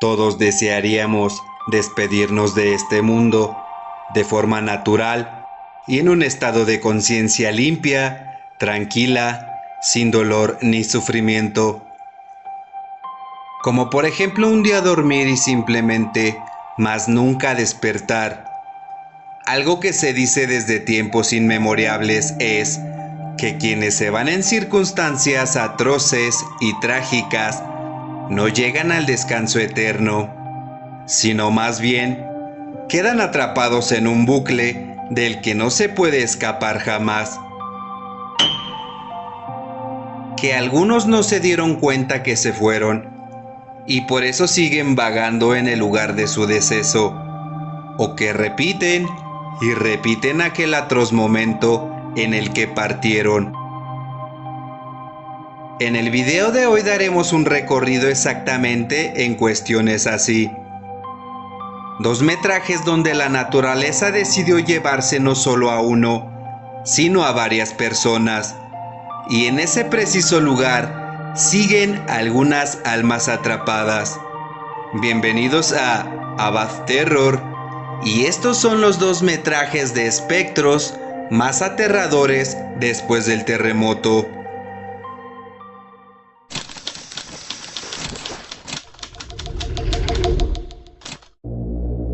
Todos desearíamos despedirnos de este mundo de forma natural y en un estado de conciencia limpia, tranquila, sin dolor ni sufrimiento. Como por ejemplo un día dormir y simplemente, más nunca despertar. Algo que se dice desde tiempos inmemoriales es que quienes se van en circunstancias atroces y trágicas no llegan al descanso eterno, sino más bien quedan atrapados en un bucle del que no se puede escapar jamás. Que algunos no se dieron cuenta que se fueron y por eso siguen vagando en el lugar de su deceso, o que repiten y repiten aquel atroz momento en el que partieron. En el video de hoy daremos un recorrido exactamente en cuestiones así. Dos metrajes donde la naturaleza decidió llevarse no solo a uno, sino a varias personas. Y en ese preciso lugar siguen algunas almas atrapadas. Bienvenidos a Abad Terror. Y estos son los dos metrajes de espectros más aterradores después del terremoto.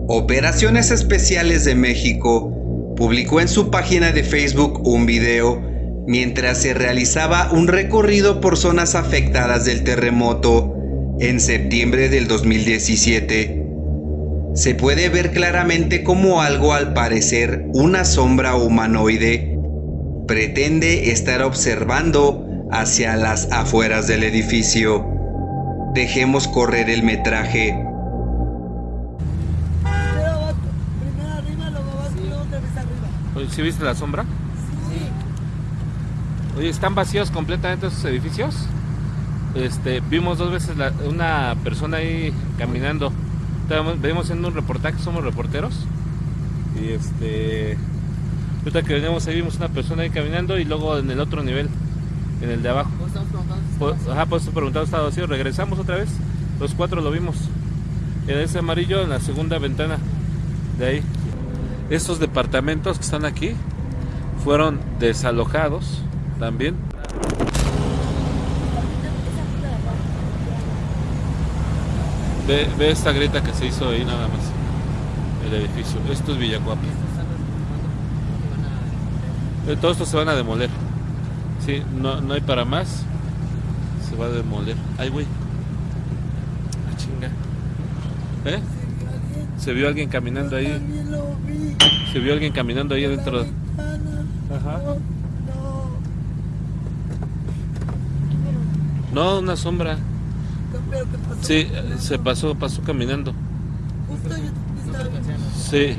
Operaciones Especiales de México publicó en su página de Facebook un video mientras se realizaba un recorrido por zonas afectadas del terremoto en septiembre del 2017. Se puede ver claramente como algo al parecer una sombra humanoide pretende estar observando hacia las afueras del edificio. Dejemos correr el metraje. ¿Sí viste la sombra? Oye, ¿están vacíos completamente esos edificios? Este, vimos dos veces una persona ahí caminando. Vemos en un reportaje, somos reporteros. Y este, ahorita que venimos ahí vimos una persona ahí caminando y luego en el otro nivel, en el de abajo. Pues, ajá, pues preguntado estaba vacío. Regresamos otra vez. Los cuatro lo vimos. En ese amarillo en la segunda ventana de ahí. Estos departamentos que están aquí fueron desalojados también. Ve, esta grieta que se hizo ahí nada más. El edificio. Esto es Villacuapa. Eh, todo esto se van a demoler. Sí, no, no hay para más. Se va a demoler. Ay, güey. Ah, chinga. ¿Eh? Se vio alguien caminando ahí. Se vio alguien caminando ahí adentro. Ajá. No, una sombra. Sí, se pasó, pasó caminando. Sí.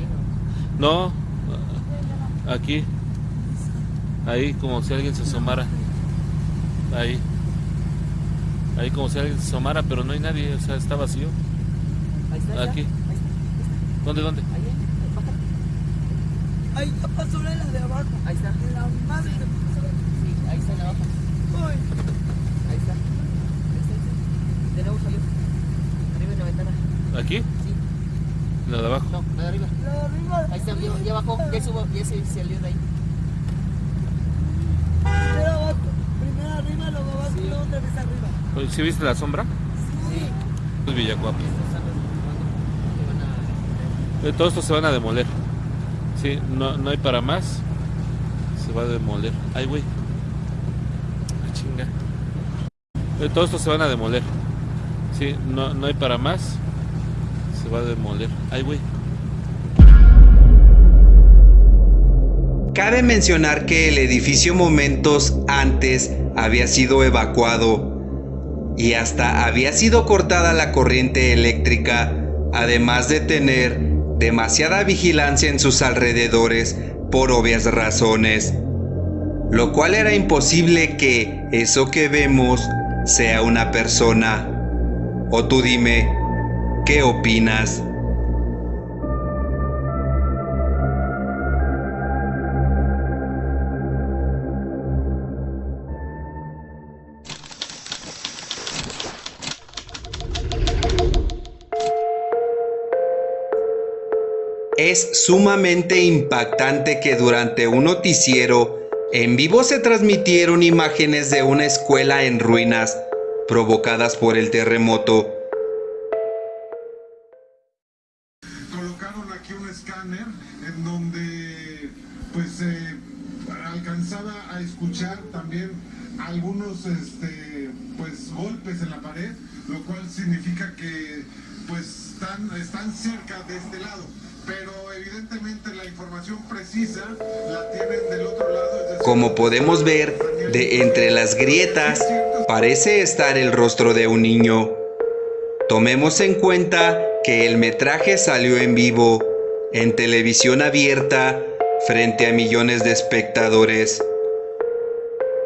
No, aquí. Ahí como si alguien se asomara. Ahí. Ahí como si alguien se asomara, pero no hay nadie, o sea, está vacío. Aquí. ¿Dónde, dónde? Ahí ya pasó la de abajo. Ahí está. La madre Sí, ahí está la abajo. Uy. Ahí está. Ahí está. De nuevo salió. Arriba en la ventana. ¿Aquí? Sí. ¿La de abajo? No, la de arriba. La de arriba. Ahí está, ya, ya bajó. Ya, subo, ya se salió de ahí. Primero abajo. Primero arriba, luego abajo, sí. luego otra vez arriba. ¿Sí viste la sombra? Sí. Es Villacuapa. Eh, todo esto se van a demoler. Sí, no, no hay para más. Se va a demoler. Ay, güey. Chinga. Eh, todo esto se van a demoler. Sí, no, no hay para más. Se va a demoler. Ay, güey. Cabe mencionar que el edificio momentos antes había sido evacuado y hasta había sido cortada la corriente eléctrica, además de tener demasiada vigilancia en sus alrededores por obvias razones, lo cual era imposible que eso que vemos sea una persona. O tú dime, ¿Qué opinas? Es sumamente impactante que durante un noticiero en vivo se transmitieron imágenes de una escuela en ruinas provocadas por el terremoto alcanzaba a escuchar también algunos este, pues golpes en la pared, lo cual significa que pues están, están cerca de este lado pero evidentemente la información precisa la tienen del otro lado. Como podemos ver, de entre las grietas parece estar el rostro de un niño. Tomemos en cuenta que el metraje salió en vivo, en televisión abierta, frente a millones de espectadores.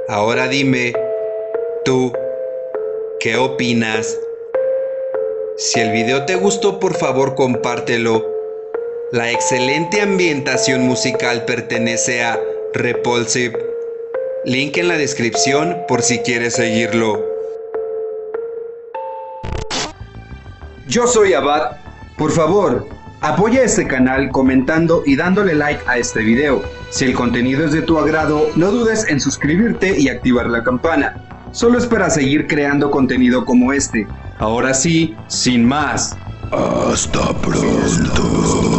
Ahora dime, tú, ¿qué opinas? Si el video te gustó, por favor compártelo la excelente ambientación musical pertenece a Repulsive. Link en la descripción por si quieres seguirlo. Yo soy Abad. Por favor, apoya este canal comentando y dándole like a este video. Si el contenido es de tu agrado, no dudes en suscribirte y activar la campana. Solo es para seguir creando contenido como este. Ahora sí, sin más. Hasta pronto.